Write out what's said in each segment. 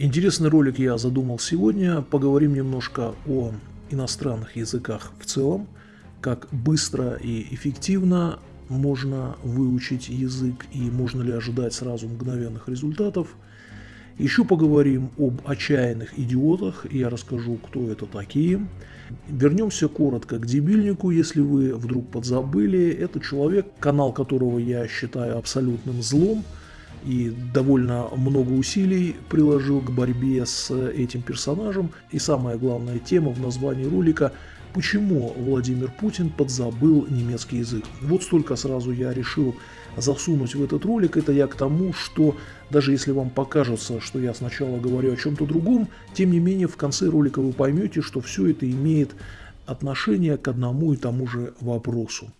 Интересный ролик я задумал сегодня. Поговорим немножко о иностранных языках в целом, как быстро и эффективно можно выучить язык и можно ли ожидать сразу мгновенных результатов. Еще поговорим об отчаянных идиотах, я расскажу, кто это такие. Вернемся коротко к дебильнику, если вы вдруг подзабыли. Это человек, канал которого я считаю абсолютным злом – и довольно много усилий приложил к борьбе с этим персонажем. И самая главная тема в названии ролика – почему Владимир Путин подзабыл немецкий язык. Вот столько сразу я решил засунуть в этот ролик. Это я к тому, что даже если вам покажется, что я сначала говорю о чем-то другом, тем не менее в конце ролика вы поймете, что все это имеет отношение к одному и тому же вопросу.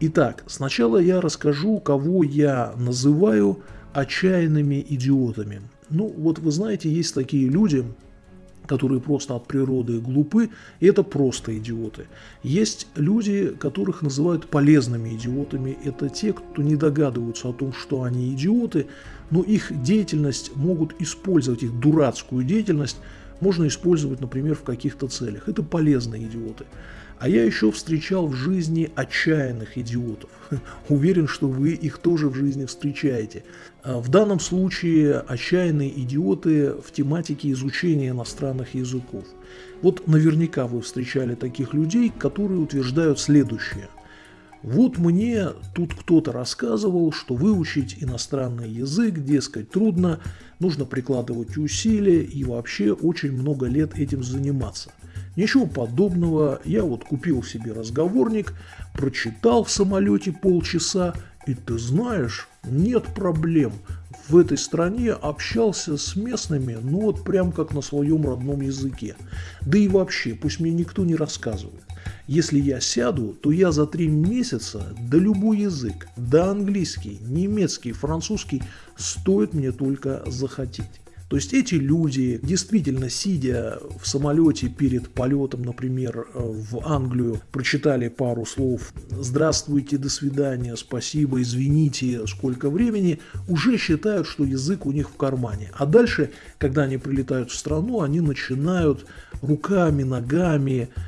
Итак, сначала я расскажу, кого я называю отчаянными идиотами. Ну, вот вы знаете, есть такие люди, которые просто от природы глупы, и это просто идиоты. Есть люди, которых называют полезными идиотами. Это те, кто не догадываются о том, что они идиоты, но их деятельность могут использовать, их дурацкую деятельность можно использовать, например, в каких-то целях. Это полезные идиоты. А я еще встречал в жизни отчаянных идиотов. Уверен, что вы их тоже в жизни встречаете. А в данном случае отчаянные идиоты в тематике изучения иностранных языков. Вот наверняка вы встречали таких людей, которые утверждают следующее. Вот мне тут кто-то рассказывал, что выучить иностранный язык, дескать, трудно, нужно прикладывать усилия и вообще очень много лет этим заниматься. Ничего подобного, я вот купил себе разговорник, прочитал в самолете полчаса, и ты знаешь, нет проблем. В этой стране общался с местными, ну вот прям как на своем родном языке. Да и вообще, пусть мне никто не рассказывает. Если я сяду, то я за три месяца, да любой язык, да английский, немецкий, французский, стоит мне только захотеть. То есть эти люди, действительно сидя в самолете перед полетом, например, в Англию, прочитали пару слов «Здравствуйте, до свидания, спасибо, извините, сколько времени», уже считают, что язык у них в кармане. А дальше, когда они прилетают в страну, они начинают руками, ногами, Э,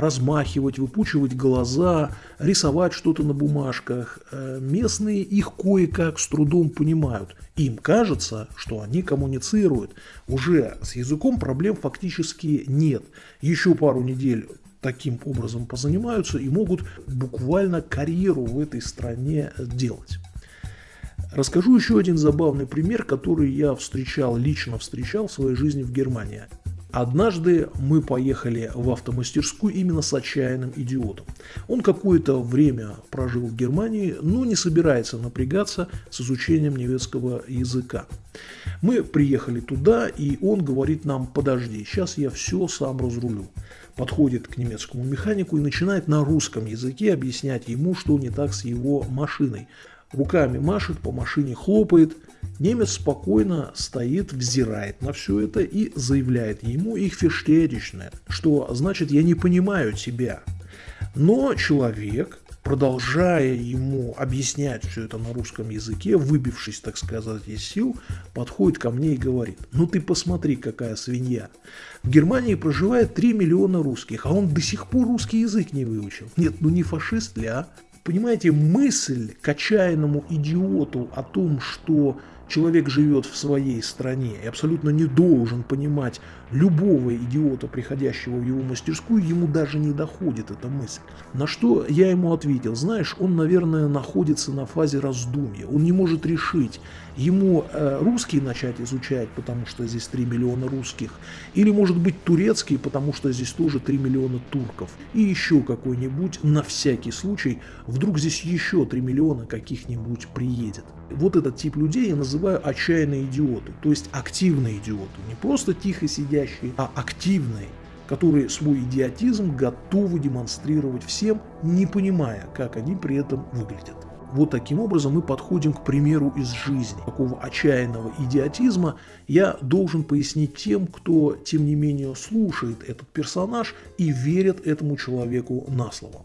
размахивать, выпучивать глаза, рисовать что-то на бумажках. Э, местные их кое-как с трудом понимают. Им кажется, что они коммуницируют. Уже с языком проблем фактически нет. Еще пару недель таким образом позанимаются и могут буквально карьеру в этой стране делать. Расскажу еще один забавный пример, который я встречал, лично встречал в своей жизни в Германии. Однажды мы поехали в автомастерскую именно с отчаянным идиотом. Он какое-то время прожил в Германии, но не собирается напрягаться с изучением немецкого языка. Мы приехали туда, и он говорит нам, подожди, сейчас я все сам разрулю. Подходит к немецкому механику и начинает на русском языке объяснять ему, что не так с его машиной. Руками машет, по машине хлопает – Немец спокойно стоит, взирает на все это и заявляет ему их фештедичное, что значит «я не понимаю тебя». Но человек, продолжая ему объяснять все это на русском языке, выбившись, так сказать, из сил, подходит ко мне и говорит, ну ты посмотри, какая свинья. В Германии проживает 3 миллиона русских, а он до сих пор русский язык не выучил. Нет, ну не фашист ли, а? Понимаете, мысль к отчаянному идиоту о том, что человек живет в своей стране и абсолютно не должен понимать любого идиота, приходящего в его мастерскую, ему даже не доходит эта мысль. На что я ему ответил, знаешь, он, наверное, находится на фазе раздумья, он не может решить, ему э, русский начать изучать, потому что здесь 3 миллиона русских, или может быть турецкий, потому что здесь тоже 3 миллиона турков, и еще какой-нибудь, на всякий случай, вдруг здесь еще 3 миллиона каких-нибудь приедет. Вот этот тип людей я называю отчаянные идиоты, то есть активные идиоты, не просто тихо сидящие, а активные, которые свой идиотизм готовы демонстрировать всем, не понимая, как они при этом выглядят. Вот таким образом мы подходим к примеру из жизни. Такого отчаянного идиотизма я должен пояснить тем, кто, тем не менее, слушает этот персонаж и верит этому человеку на слово.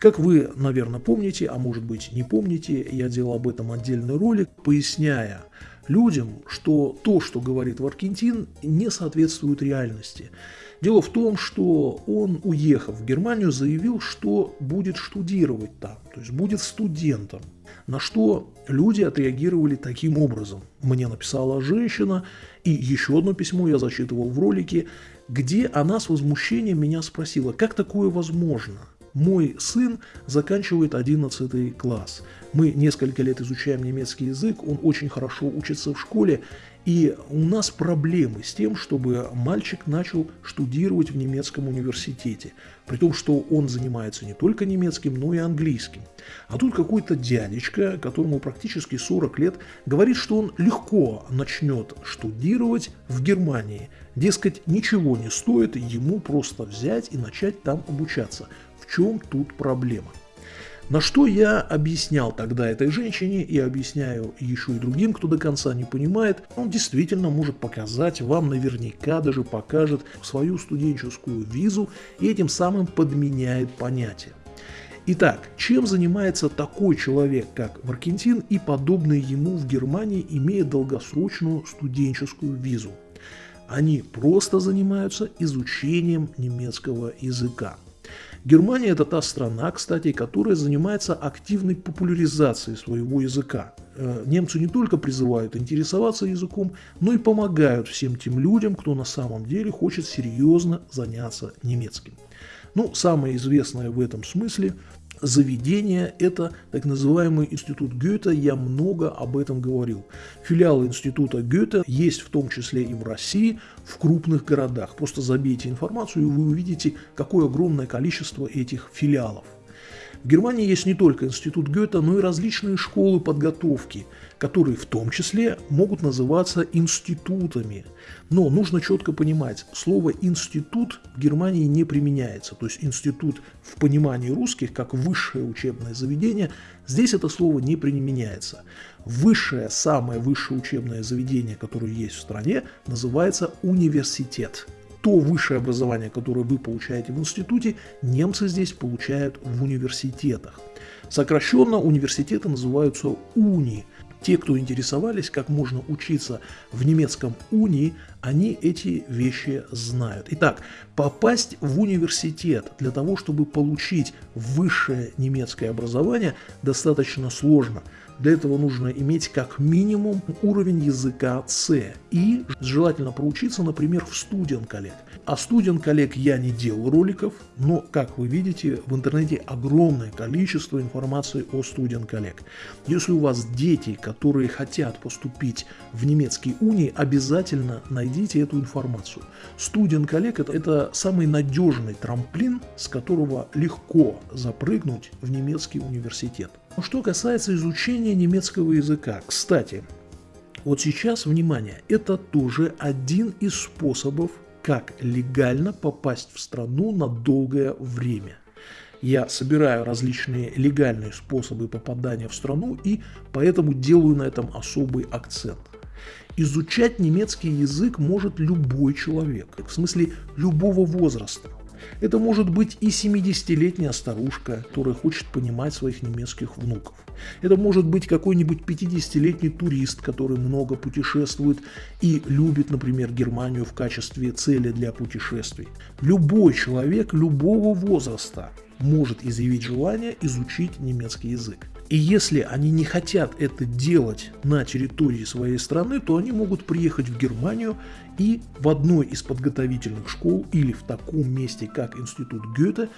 Как вы, наверное, помните, а может быть не помните, я делал об этом отдельный ролик, поясняя людям, что то, что говорит Варкентин, не соответствует реальности. Дело в том, что он, уехав в Германию, заявил, что будет штудировать там, то есть будет студентом. На что люди отреагировали таким образом. Мне написала женщина, и еще одно письмо я зачитывал в ролике, где она с возмущением меня спросила, как такое возможно? Мой сын заканчивает 11 класс. Мы несколько лет изучаем немецкий язык, он очень хорошо учится в школе, и у нас проблемы с тем, чтобы мальчик начал штудировать в немецком университете, при том, что он занимается не только немецким, но и английским. А тут какой-то дядечка, которому практически 40 лет, говорит, что он легко начнет штудировать в Германии. Дескать, ничего не стоит ему просто взять и начать там обучаться. Чем тут проблема? На что я объяснял тогда этой женщине и объясняю еще и другим, кто до конца не понимает, он действительно может показать, вам наверняка даже покажет свою студенческую визу и этим самым подменяет понятие. Итак, чем занимается такой человек, как Варкентин и подобные ему в Германии, имея долгосрочную студенческую визу? Они просто занимаются изучением немецкого языка. Германия – это та страна, кстати, которая занимается активной популяризацией своего языка. Э, немцы не только призывают интересоваться языком, но и помогают всем тем людям, кто на самом деле хочет серьезно заняться немецким. Ну, самое известное в этом смысле заведение – это так называемый институт Гёте, я много об этом говорил. Филиалы института Гёте есть в том числе и в России, в крупных городах. Просто забейте информацию, и вы увидите, какое огромное количество этих филиалов. В Германии есть не только институт Гёте, но и различные школы подготовки, которые в том числе могут называться институтами. Но нужно четко понимать, слово «институт» в Германии не применяется. То есть институт в понимании русских, как высшее учебное заведение, здесь это слово не применяется. Высшее, самое высшее учебное заведение, которое есть в стране, называется университет то высшее образование, которое вы получаете в институте, немцы здесь получают в университетах. Сокращенно университеты называются уни. Те, кто интересовались, как можно учиться в немецком уни, они эти вещи знают. Итак, попасть в университет для того, чтобы получить высшее немецкое образование, достаточно сложно. Для этого нужно иметь как минимум уровень языка C и желательно проучиться, например, в студент коллег. А студент коллег я не делал роликов, но, как вы видите, в интернете огромное количество информации о студент коллег. Если у вас дети, которые хотят поступить в немецкий уни, обязательно найдите эту информацию. Студент коллег это, это самый надежный трамплин, с которого легко запрыгнуть в немецкий университет. Что касается изучения немецкого языка, кстати, вот сейчас, внимание, это тоже один из способов, как легально попасть в страну на долгое время. Я собираю различные легальные способы попадания в страну и поэтому делаю на этом особый акцент. Изучать немецкий язык может любой человек, в смысле любого возраста. Это может быть и 70-летняя старушка, которая хочет понимать своих немецких внуков. Это может быть какой-нибудь 50-летний турист, который много путешествует и любит, например, Германию в качестве цели для путешествий. Любой человек любого возраста может изъявить желание изучить немецкий язык. И если они не хотят это делать на территории своей страны, то они могут приехать в Германию и в одной из подготовительных школ или в таком месте, как Институт Гёте,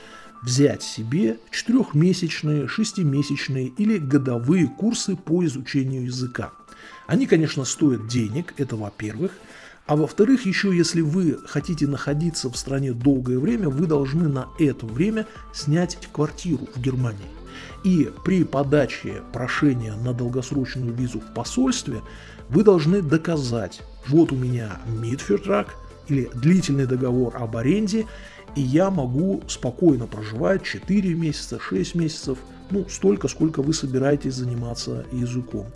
взять себе четырехмесячные, шестимесячные или годовые курсы по изучению языка. Они, конечно, стоят денег, это во-первых. А во-вторых, еще если вы хотите находиться в стране долгое время, вы должны на это время снять квартиру в Германии. И при подаче прошения на долгосрочную визу в посольстве вы должны доказать, вот у меня Мидфертрак или длительный договор об аренде, и я могу спокойно проживать 4 месяца, 6 месяцев, ну столько, сколько вы собираетесь заниматься языком.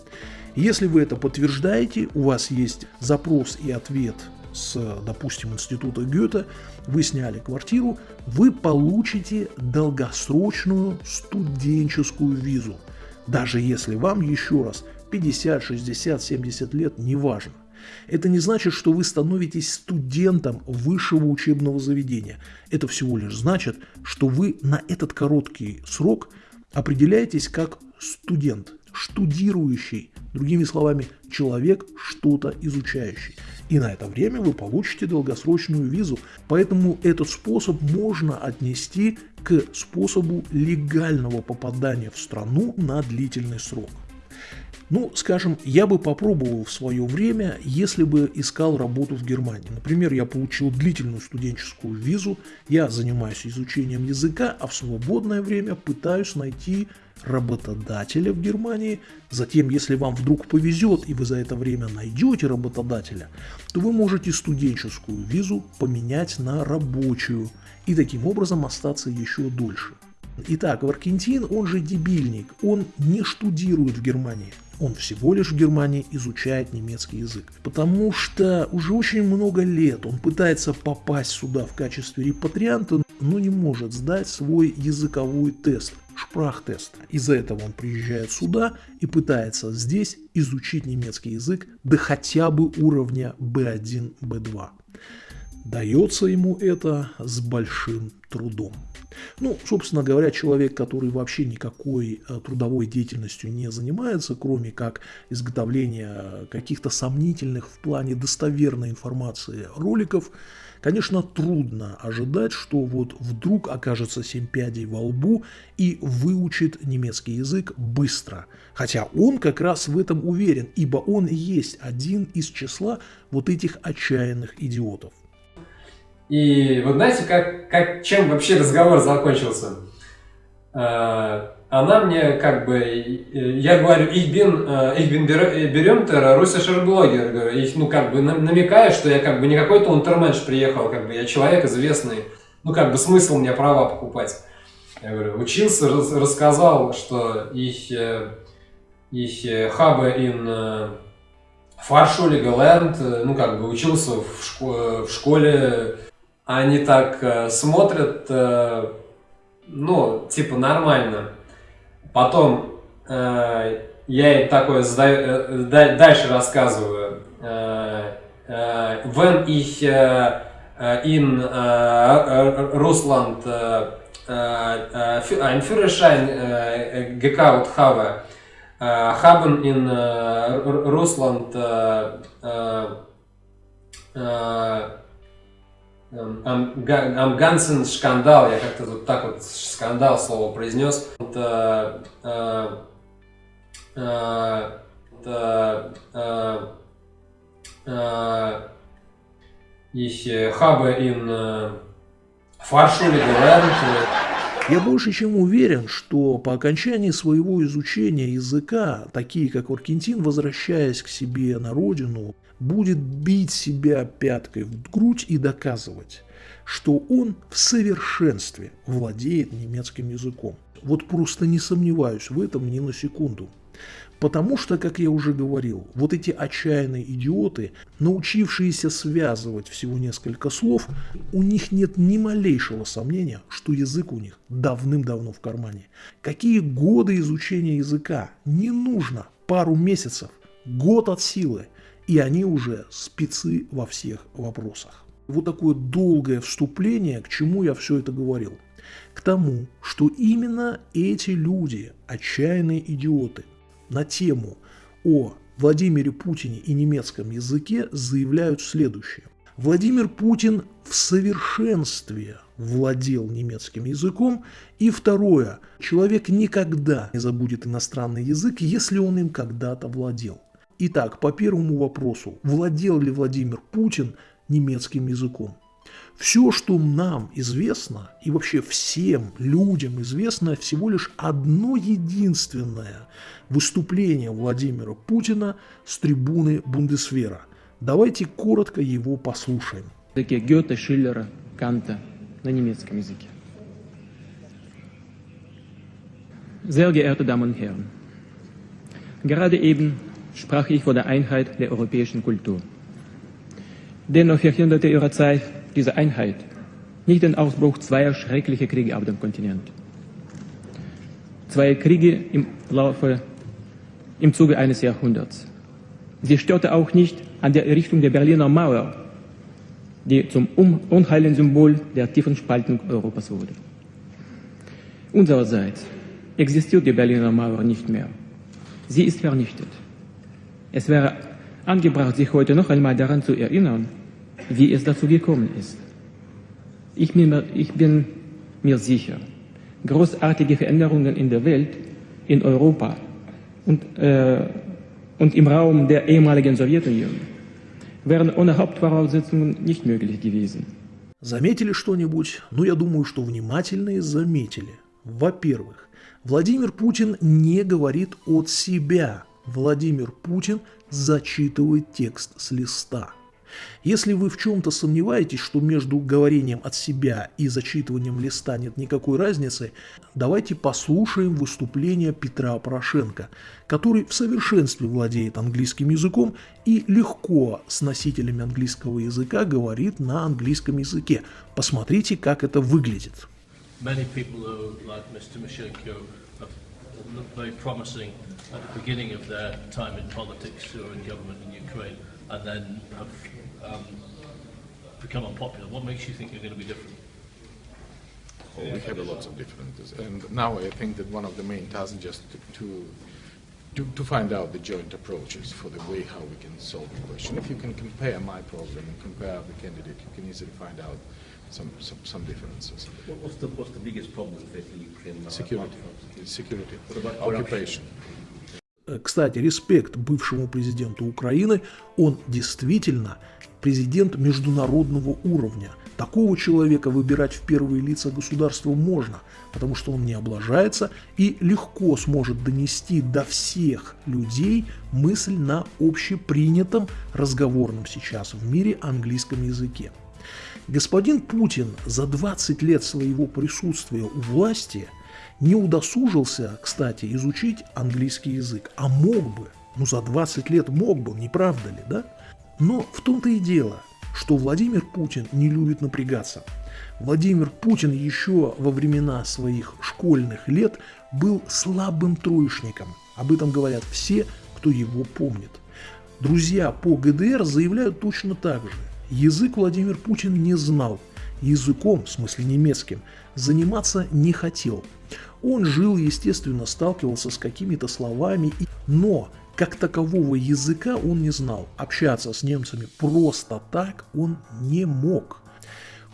Если вы это подтверждаете, у вас есть запрос и ответ с, допустим, института Гёте, вы сняли квартиру, вы получите долгосрочную студенческую визу. Даже если вам, еще раз, 50, 60, 70 лет, неважно. Это не значит, что вы становитесь студентом высшего учебного заведения. Это всего лишь значит, что вы на этот короткий срок определяетесь как студент, штудирующий, другими словами, человек, что-то изучающий. И на это время вы получите долгосрочную визу. Поэтому этот способ можно отнести к способу легального попадания в страну на длительный срок. Ну, скажем, я бы попробовал в свое время, если бы искал работу в Германии. Например, я получил длительную студенческую визу, я занимаюсь изучением языка, а в свободное время пытаюсь найти работодателя в Германии. Затем, если вам вдруг повезет и вы за это время найдете работодателя, то вы можете студенческую визу поменять на рабочую и таким образом остаться еще дольше. Итак, Варкентин, он же дебильник, он не штудирует в Германии. Он всего лишь в Германии изучает немецкий язык. Потому что уже очень много лет он пытается попасть сюда в качестве репатрианта, но не может сдать свой языковой тест, шпрахтест. Из-за этого он приезжает сюда и пытается здесь изучить немецкий язык до хотя бы уровня B1, B2. Дается ему это с большим трудом. Ну, собственно говоря, человек, который вообще никакой э, трудовой деятельностью не занимается, кроме как изготовления каких-то сомнительных в плане достоверной информации роликов, конечно, трудно ожидать, что вот вдруг окажется семь пядей во лбу и выучит немецкий язык быстро. Хотя он как раз в этом уверен, ибо он есть один из числа вот этих отчаянных идиотов. И вот знаете, как, как, чем вообще разговор закончился? Э, она мне как бы, я говорю, ich bin, ich bin berühmter russischer Blogger, и, ну как бы намекая, что я как бы не какой-то унтерменш приехал, как бы я человек известный, ну как бы смысл мне права покупать. Я говорю, учился, рассказал, что ich, ich habe in Fahrschule gelernt, ну как бы учился в школе они так э, смотрят, э, ну, типа нормально. Потом э, я им такое задаю, э, дальше рассказываю. Äh, äh, äh, Russland einen Führerschein gekauft habe, haben in Russland am, am ganzen скандал, я как-то вот так вот скандал слово произнес. Это, э, э, это, э, ich habe in Fahrschule gelernt. Я больше чем уверен, что по окончании своего изучения языка, такие как Аргентин, возвращаясь к себе на родину, будет бить себя пяткой в грудь и доказывать, что он в совершенстве владеет немецким языком. Вот просто не сомневаюсь в этом ни на секунду. Потому что, как я уже говорил, вот эти отчаянные идиоты, научившиеся связывать всего несколько слов, у них нет ни малейшего сомнения, что язык у них давным-давно в кармане. Какие годы изучения языка? Не нужно пару месяцев, год от силы, и они уже спецы во всех вопросах. Вот такое долгое вступление, к чему я все это говорил. К тому, что именно эти люди, отчаянные идиоты – на тему о Владимире Путине и немецком языке заявляют следующее. Владимир Путин в совершенстве владел немецким языком. И второе, человек никогда не забудет иностранный язык, если он им когда-то владел. Итак, по первому вопросу, владел ли Владимир Путин немецким языком? Все, что нам известно, и вообще всем людям известно, всего лишь одно единственное выступление Владимира Путина с трибуны Бундесвера. Давайте коротко его послушаем. Гёте, Шиллера, Канта на немецком языке. Sehr geehrte Damen und Herren, gerade eben sprach ich von der Einheit der europäischen Kultur. Dennoch verhinderte ihre Zeit diese Einheit nicht den Ausbruch zweier schrecklicher Kriege auf dem Kontinent. Zwei Kriege im Laufe im Zuge eines Jahrhunderts. Sie störte auch nicht an der Errichtung der Berliner Mauer, die zum unheilen Symbol der tiefen Spaltung Europas wurde. Unsererseits existiert die Berliner Mauer nicht mehr. Sie ist vernichtet. Es wäre angebracht, sich heute noch einmal daran zu erinnern, wie es dazu gekommen ist. Ich bin, mir, ich bin mir sicher, großartige Veränderungen in der Welt, in Europa und, äh, und im Raum der ehemaligen Sowjetunion wären ohne Hauptvoraussetzungen nicht möglich gewesen. Заметили что-нибудь? Ну, я думаю, что внимательные заметили. Во-первых, Владимир Путин не говорит от себя. Владимир Путин зачитывает текст с листа. Если вы в чем-то сомневаетесь, что между говорением от себя и зачитыванием листа нет никакой разницы, давайте послушаем выступление Петра Порошенко, который в совершенстве владеет английским языком и легко с носителями английского языка говорит на английском языке. Посмотрите, как это выглядит. Many people who, like Mr. have looked very promising at the beginning of their time in politics or in government in Ukraine, and then have um, become unpopular? What makes you think you're going to be different? Well, we have a lot of differences, and now I think that one of the main tasks just to, to to, find out the joint approaches for the way how we can solve the question. If you can compare my problem and compare the candidate, you can easily find out some, some, some differences. What's the, what's the biggest problem facing Ukraine? Security. Security. Occupation. Кстати, респект бывшему президенту Украины, он действительно президент международного уровня. Такого человека выбирать в первые лица государства можно, потому что он не облажается и легко сможет донести до всех людей мысль на общепринятом разговорном сейчас в мире английском языке. Господин Путин за 20 лет своего присутствия у власти не удосужился, кстати, изучить английский язык, а мог бы, ну за 20 лет мог бы, не правда ли, да? Но в том-то и дело, что Владимир Путин не любит напрягаться. Владимир Путин еще во времена своих школьных лет был слабым троечником. Об этом говорят все, кто его помнит. Друзья по ГДР заявляют точно так же. Язык Владимир Путин не знал. Языком, в смысле немецким, заниматься не хотел. Он жил, естественно, сталкивался с какими-то словами, но как такового языка он не знал. Общаться с немцами просто так он не мог.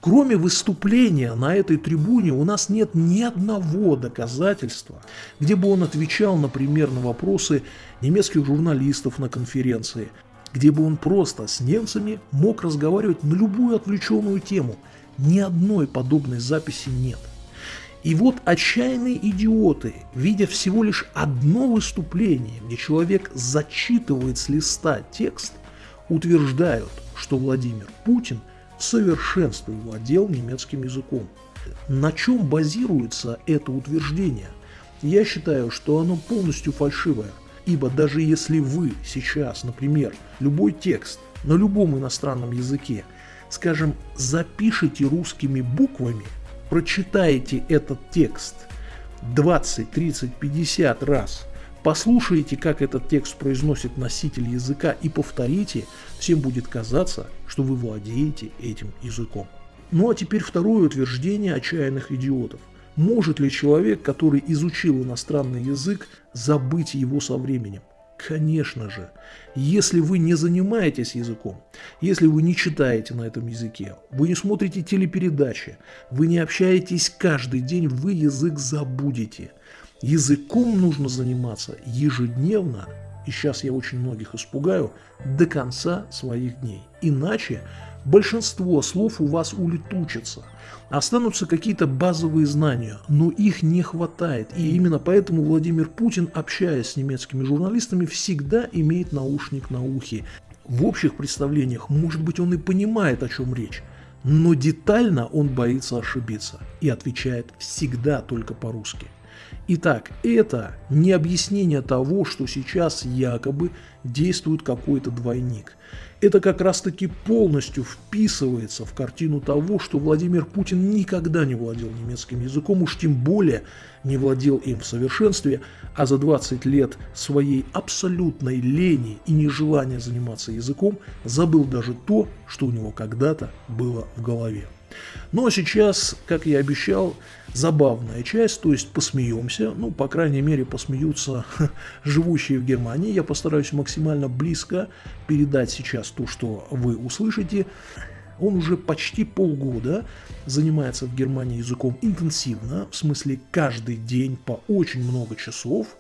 Кроме выступления на этой трибуне у нас нет ни одного доказательства, где бы он отвечал, например, на вопросы немецких журналистов на конференции, где бы он просто с немцами мог разговаривать на любую отвлеченную тему. Ни одной подобной записи нет. И вот отчаянные идиоты, видя всего лишь одно выступление, где человек зачитывает с листа текст, утверждают, что Владимир Путин в совершенстве владел немецким языком. На чем базируется это утверждение? Я считаю, что оно полностью фальшивое, ибо даже если вы сейчас, например, любой текст на любом иностранном языке, скажем, запишите русскими буквами – прочитаете этот текст 20, 30, 50 раз, послушайте, как этот текст произносит носитель языка и повторите, всем будет казаться, что вы владеете этим языком. Ну а теперь второе утверждение отчаянных идиотов. Может ли человек, который изучил иностранный язык, забыть его со временем? Конечно же, если вы не занимаетесь языком, если вы не читаете на этом языке, вы не смотрите телепередачи, вы не общаетесь каждый день, вы язык забудете. Языком нужно заниматься ежедневно, и сейчас я очень многих испугаю, до конца своих дней. Иначе большинство слов у вас улетучится. Останутся какие-то базовые знания, но их не хватает. И именно поэтому Владимир Путин, общаясь с немецкими журналистами, всегда имеет наушник на ухе. В общих представлениях, может быть, он и понимает, о чем речь, но детально он боится ошибиться и отвечает всегда только по-русски. Итак, это не объяснение того, что сейчас якобы действует какой-то двойник. Это как раз таки полностью вписывается в картину того, что Владимир Путин никогда не владел немецким языком, уж тем более не владел им в совершенстве, а за 20 лет своей абсолютной лени и нежелания заниматься языком забыл даже то, что у него когда-то было в голове. Ну а сейчас, как я обещал, забавная часть, то есть посмеемся, ну, по крайней мере, посмеются живущие в Германии. Я постараюсь максимально близко передать сейчас то, что вы услышите. Он уже почти полгода занимается в Германии языком интенсивно, в смысле каждый день по очень много часов –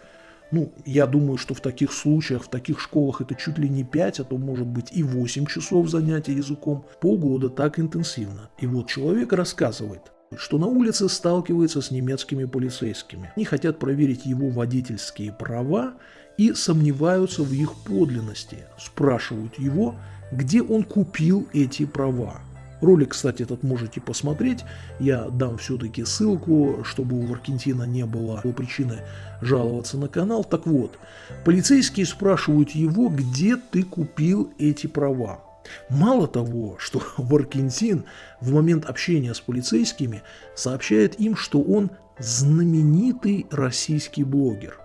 ну, я думаю, что в таких случаях, в таких школах это чуть ли не 5, а то может быть и 8 часов занятия языком. Полгода так интенсивно. И вот человек рассказывает, что на улице сталкивается с немецкими полицейскими. Они хотят проверить его водительские права и сомневаются в их подлинности. Спрашивают его, где он купил эти права. Ролик, кстати, этот можете посмотреть. Я дам все-таки ссылку, чтобы у Аргентина не было причины жаловаться на канал. Так вот, полицейские спрашивают его, где ты купил эти права. Мало того, что Варкинтин в момент общения с полицейскими сообщает им, что он знаменитый российский блогер.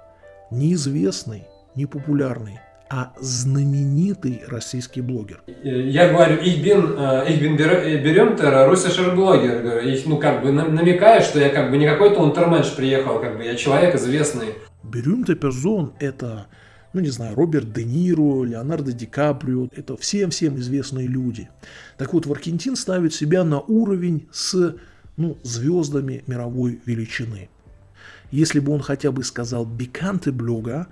Неизвестный, непопулярный, а знаменитый российский блогер. Я говорю, ich bin, ich bin berühmter russischer блогер. И, ну, как бы намекая, что я как бы не какой-то унтерменш приехал, как бы я человек известный. Berühmte персон это, ну не знаю, Роберт Де Ниро, Леонардо Ди Каприо, это всем-всем известные люди. Так вот, Варкентин ставит себя на уровень с ну, звездами мировой величины. Если бы он хотя бы сказал «биканте блога»,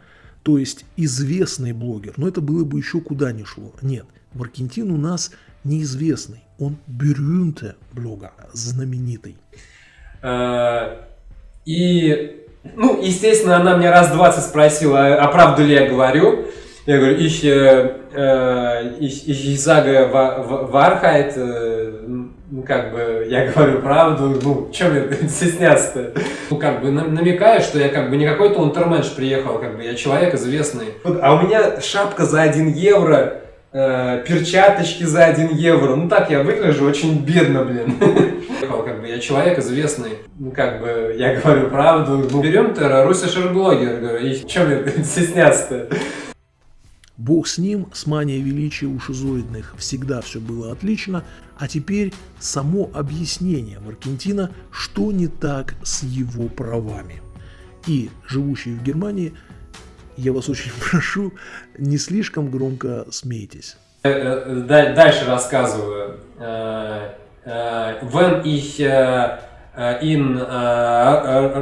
то есть известный блогер, но это было бы еще куда ни шло. Нет, в Аргентине у нас неизвестный, он berühmte блогер, знаменитый. Э, и, ну, естественно, она мне раз 20 спросила, а правду ли я говорю. Я говорю, ich, äh, ich, ich sage Wahrheit, ну, как бы, я говорю правду, ну, чем мне стесняться-то? Ну, как бы, намекаю, что я, как бы, не какой-то унтерменш приехал, как бы, я человек известный. А у меня шапка за 1 евро, э, перчаточки за 1 евро, ну, так я выгляжу очень бедно, блин. Как бы, я человек известный, ну, как бы, я говорю правду. Ну, берем-то русский блогер, говорю, и чем мне стесняться-то? Бог с ним, с манией величия у шизоидных всегда все было отлично, а теперь само объяснение Маркентина, что не так с его правами. И живущие в Германии, я вас очень прошу, не слишком громко смейтесь. Э, э, дальше рассказываю. When ich in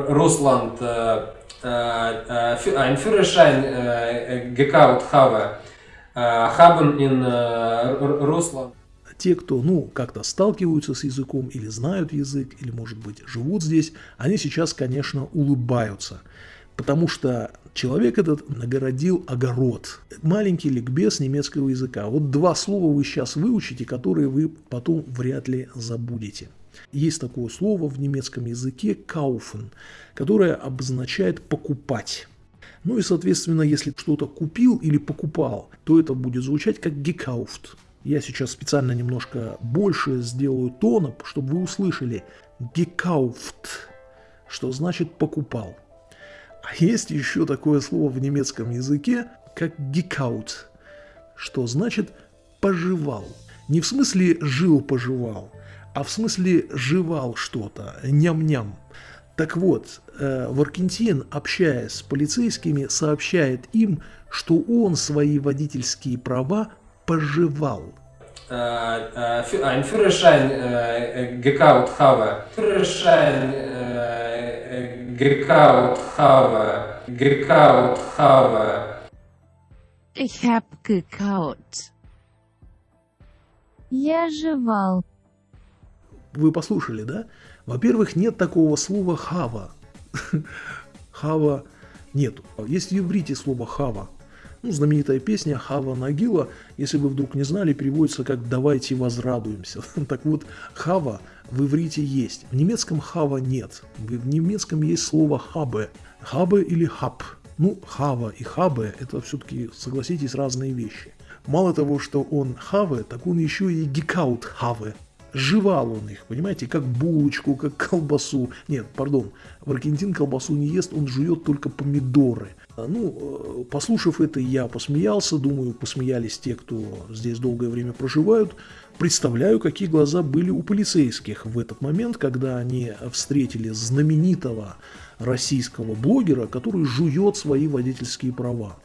Russland einen Führerschein gekauft habe, haben in Russland те, кто, ну, как-то сталкиваются с языком или знают язык, или, может быть, живут здесь, они сейчас, конечно, улыбаются. Потому что человек этот нагородил огород. Маленький ликбез немецкого языка. Вот два слова вы сейчас выучите, которые вы потом вряд ли забудете. Есть такое слово в немецком языке «kaufen», которое обозначает «покупать». Ну и, соответственно, если что-то купил или покупал, то это будет звучать как «gekauft». Я сейчас специально немножко больше сделаю тона, чтобы вы услышали «gekauft», что значит «покупал». А есть еще такое слово в немецком языке, как «gekaut», что значит «пожевал». Не в смысле «жил-пожевал», а в смысле «жевал что-то», «ням-ням». Так вот, э, Варкентин, общаясь с полицейскими, сообщает им, что он свои водительские права пожевал. Ein Führerschein gekauft habe. Führerschein gekauft habe. Gekauft habe. Ich hab gekaut. Я жевал. Вы послушали, да? Во-первых, нет такого слова «хава». «Хава» нету. Есть в иврите слово «хава». Ну, знаменитая песня Хава Нагила, если вы вдруг не знали, переводится как «давайте возрадуемся». Так вот, Хава в иврите есть. В немецком Хава нет. В немецком есть слово Хабе. Хабе или хаб? Ну, хава и хабе – это все-таки, согласитесь, разные вещи. Мало того, что он хаве, так он еще и гикаут хаве. Жевал он их, понимаете, как булочку, как колбасу. Нет, пардон, в Аргентин колбасу не ест, он жует только помидоры. А, ну, э, послушав это, я посмеялся, думаю, посмеялись те, кто здесь долгое время проживают. Представляю, какие глаза были у полицейских в этот момент, когда они встретили знаменитого российского блогера, который жует свои водительские права.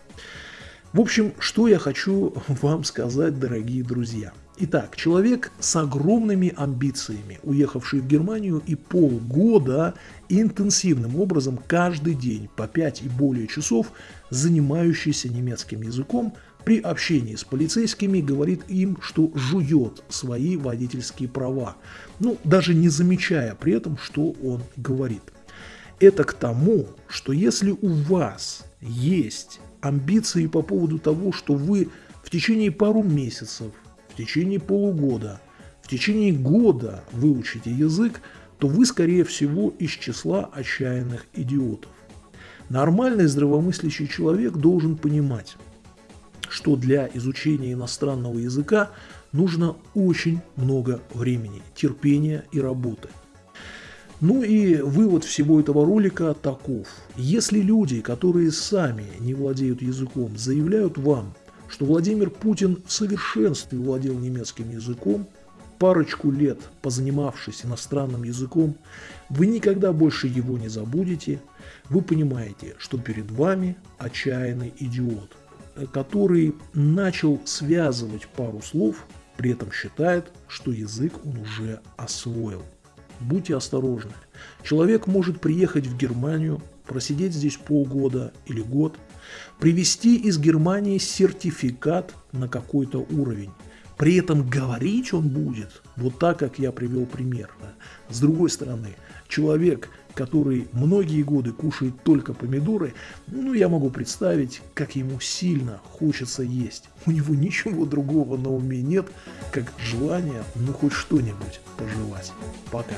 В общем, что я хочу вам сказать, дорогие друзья. Итак, человек с огромными амбициями, уехавший в Германию и полгода интенсивным образом каждый день по 5 и более часов занимающийся немецким языком, при общении с полицейскими говорит им, что жует свои водительские права, ну, даже не замечая при этом, что он говорит. Это к тому, что если у вас есть амбиции по поводу того, что вы в течение пару месяцев, течение полугода, в течение года выучите язык, то вы, скорее всего, из числа отчаянных идиотов. Нормальный здравомыслящий человек должен понимать, что для изучения иностранного языка нужно очень много времени, терпения и работы. Ну и вывод всего этого ролика таков. Если люди, которые сами не владеют языком, заявляют вам, что Владимир Путин в совершенстве владел немецким языком, парочку лет позанимавшись иностранным языком, вы никогда больше его не забудете, вы понимаете, что перед вами отчаянный идиот, который начал связывать пару слов, при этом считает, что язык он уже освоил. Будьте осторожны. Человек может приехать в Германию, просидеть здесь полгода или год, привезти из Германии сертификат на какой-то уровень. При этом говорить он будет вот так, как я привел пример. С другой стороны, человек, который многие годы кушает только помидоры, ну, я могу представить, как ему сильно хочется есть. У него ничего другого на уме нет, как желание, ну, хоть что-нибудь пожевать. Пока.